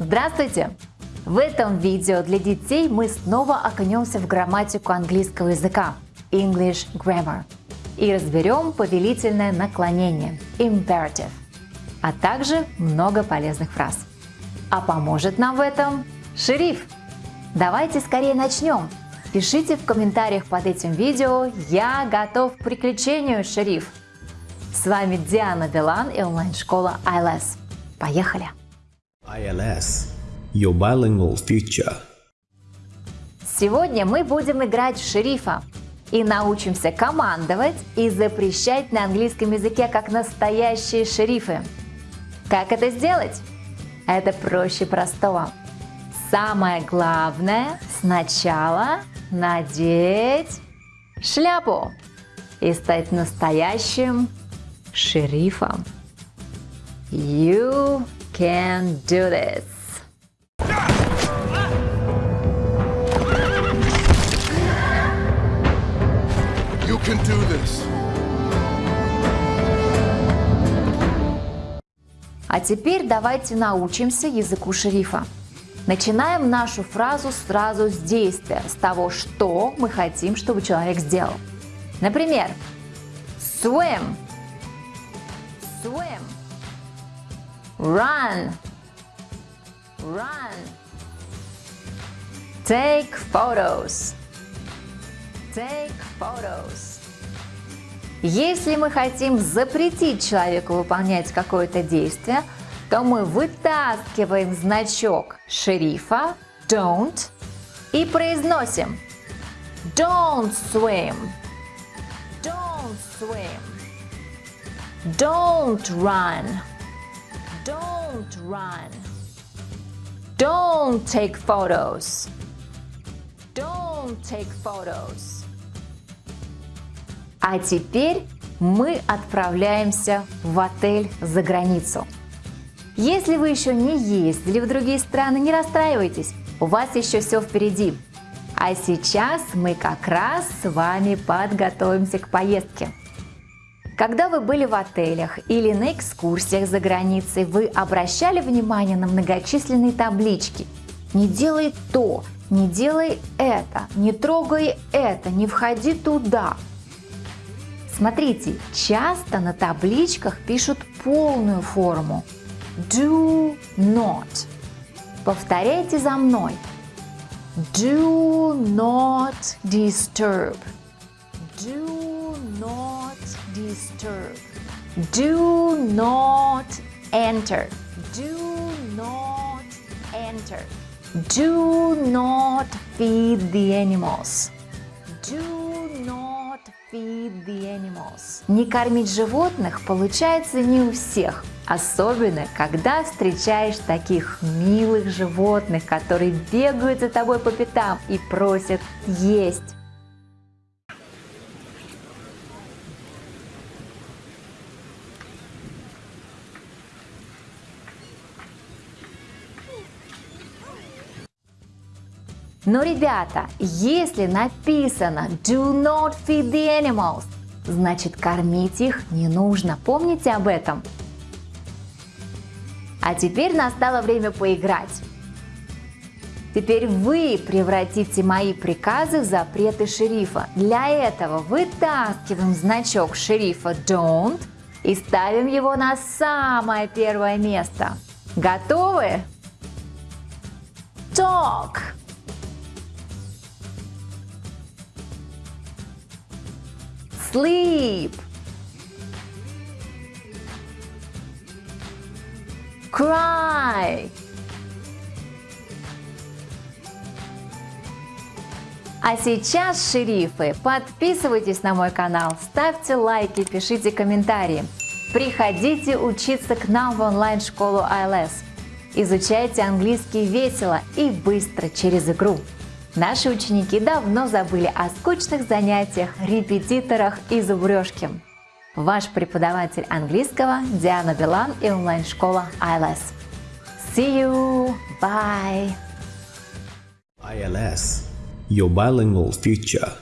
Здравствуйте! В этом видео для детей мы снова окунемся в грамматику английского языка English Grammar и разберем повелительное наклонение Imperative, а также много полезных фраз. А поможет нам в этом шериф. Давайте скорее начнем. Пишите в комментариях под этим видео «Я готов к приключению, шериф!» С вами Диана Билан и онлайн-школа ILS. Поехали! ILS – Your Bilingual Future Сегодня мы будем играть в шерифа и научимся командовать и запрещать на английском языке как настоящие шерифы. Как это сделать? Это проще простого. Самое главное сначала надеть шляпу и стать настоящим шерифом. You can do this. You can do this. А теперь давайте научимся языку шерифа. Начинаем нашу фразу сразу с действия, с того, что мы хотим, чтобы человек сделал. Например, swim, swim, run, run, take photos, take photos. Если мы хотим запретить человеку выполнять какое-то действие, то мы вытаскиваем значок шерифа don't и произносим don't swim, don't swim, don't run, don't run, don't take photos, don't take photos. А теперь мы отправляемся в отель за границу. Если вы еще не ездили в другие страны, не расстраивайтесь, у вас еще все впереди. А сейчас мы как раз с вами подготовимся к поездке. Когда вы были в отелях или на экскурсиях за границей, вы обращали внимание на многочисленные таблички «Не делай то», «Не делай это», «Не трогай это», «Не входи туда». Смотрите, часто на табличках пишут полную форму – do not. Повторяйте за мной. Do not disturb. Do not disturb. Do not enter. Do not enter. Do not feed the animals. Do not feed the animals. Не кормить животных получается не у всех. Особенно, когда встречаешь таких милых животных, которые бегают за тобой по пятам и просят есть. Но, ребята, если написано Do not feed the animals, значит кормить их не нужно. Помните об этом? А теперь настало время поиграть. Теперь вы превратите мои приказы в запреты шерифа. Для этого вытаскиваем значок шерифа Don't и ставим его на самое первое место. Готовы? Talk. Sleep. cry. А сейчас, шерифы, подписывайтесь на мой канал, ставьте лайки, пишите комментарии. Приходите учиться к нам в онлайн-школу ILS. Изучайте английский весело и быстро через игру. Наши ученики давно забыли о скучных занятиях, репетиторах и зубрежке. Ваш преподаватель английского Диана Билан и онлайн-школа ILS. See you! Bye! ILS – Your Bilingual Future